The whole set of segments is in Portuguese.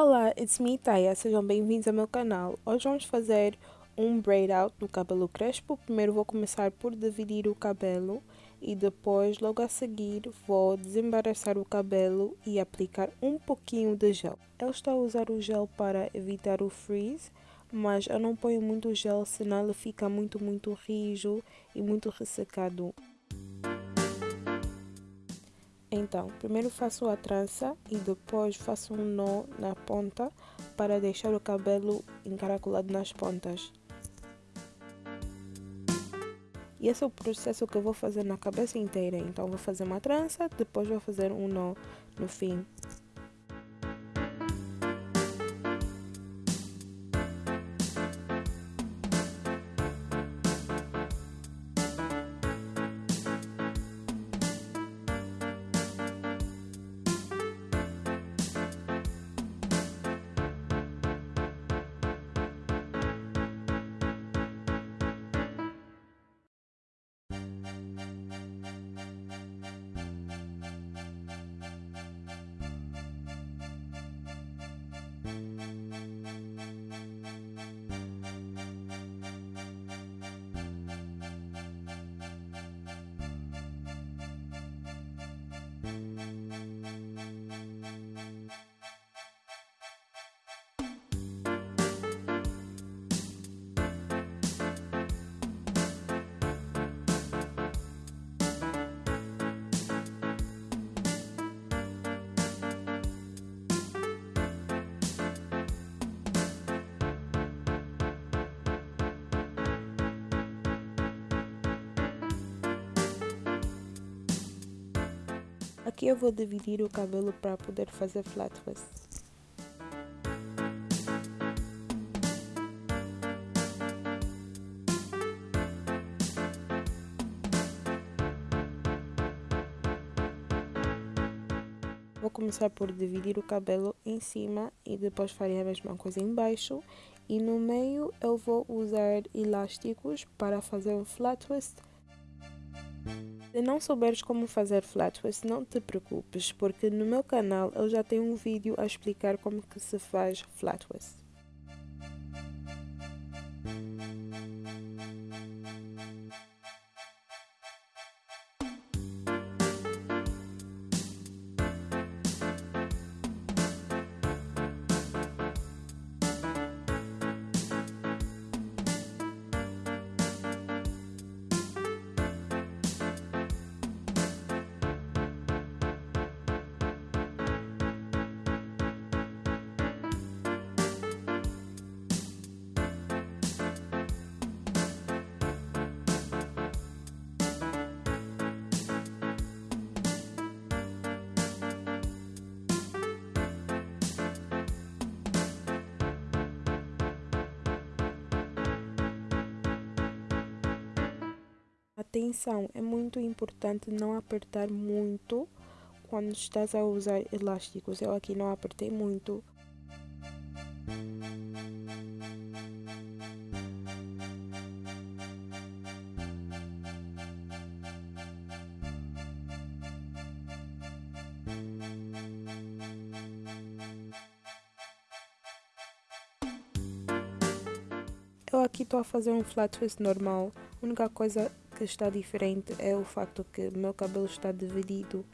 Olá, it's me Taya, sejam bem-vindos ao meu canal. Hoje vamos fazer um braid out no cabelo crespo. Primeiro vou começar por dividir o cabelo e depois, logo a seguir, vou desembaraçar o cabelo e aplicar um pouquinho de gel. Eu estou a usar o gel para evitar o freeze, mas eu não ponho muito gel, senão ele fica muito, muito rijo e muito ressecado. Então, primeiro faço a trança e depois faço um nó na ponta para deixar o cabelo encaracolado nas pontas. E esse é o processo que eu vou fazer na cabeça inteira. Então, vou fazer uma trança, depois vou fazer um nó no fim. Aqui eu vou dividir o cabelo para poder fazer flat twist. Vou começar por dividir o cabelo em cima e depois farei a mesma coisa embaixo e no meio eu vou usar elásticos para fazer um flat twist se não souberes como fazer flat twist, não te preocupes, porque no meu canal eu já tenho um vídeo a explicar como que se faz flat Atenção, é muito importante não apertar muito quando estás a usar elásticos. Eu aqui não apertei muito. Eu aqui estou a fazer um flat twist normal. A única coisa que está diferente é o facto que meu cabelo está dividido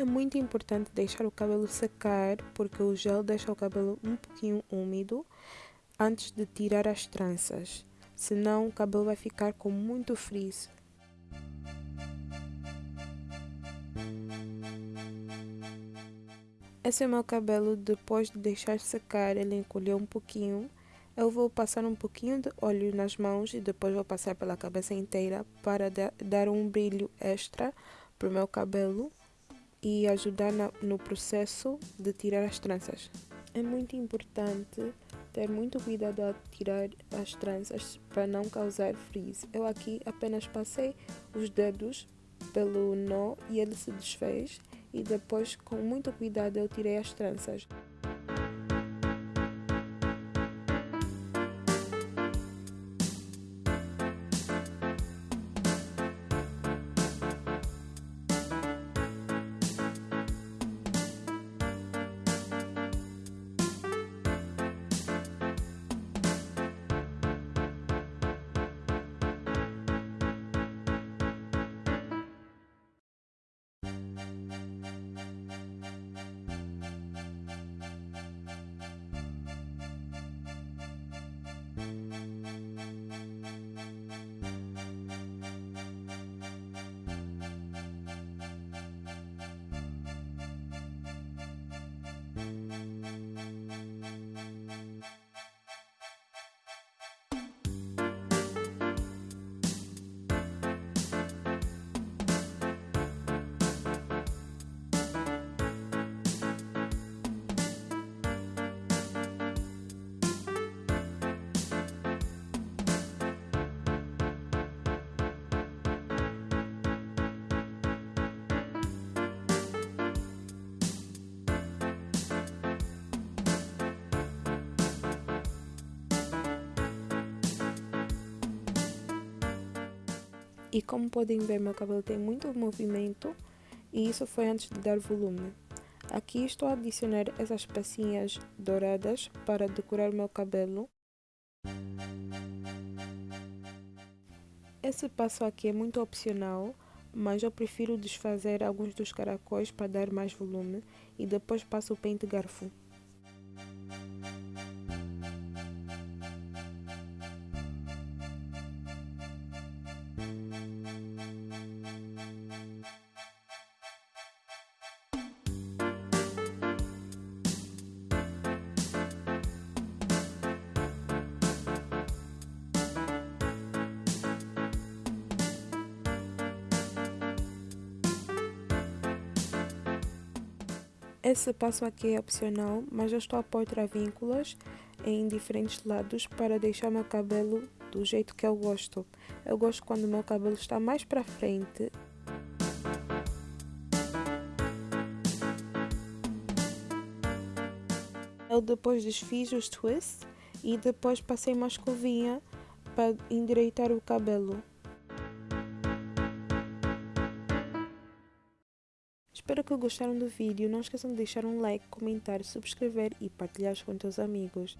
É muito importante deixar o cabelo secar porque o gel deixa o cabelo um pouquinho úmido antes de tirar as tranças, senão o cabelo vai ficar com muito frizz. Esse é o meu cabelo depois de deixar secar, ele encolheu um pouquinho. Eu vou passar um pouquinho de óleo nas mãos e depois vou passar pela cabeça inteira para dar um brilho extra para o meu cabelo e ajudar na, no processo de tirar as tranças. É muito importante ter muito cuidado ao tirar as tranças para não causar frizz. Eu aqui apenas passei os dedos pelo nó e ele se desfez e depois com muito cuidado eu tirei as tranças. E como podem ver, meu cabelo tem muito movimento e isso foi antes de dar volume. Aqui estou a adicionar essas pecinhas douradas para decorar meu cabelo. Esse passo aqui é muito opcional, mas eu prefiro desfazer alguns dos caracóis para dar mais volume e depois passo o pente garfo. Esse passo aqui é opcional, mas eu estou a pôr travínculas em diferentes lados para deixar meu cabelo do jeito que eu gosto. Eu gosto quando meu cabelo está mais para frente. Eu depois desfiz os twists e depois passei uma escovinha para endireitar o cabelo. Que gostaram do vídeo. Não esqueçam de deixar um like, comentar, subscrever e partilhar com teus amigos.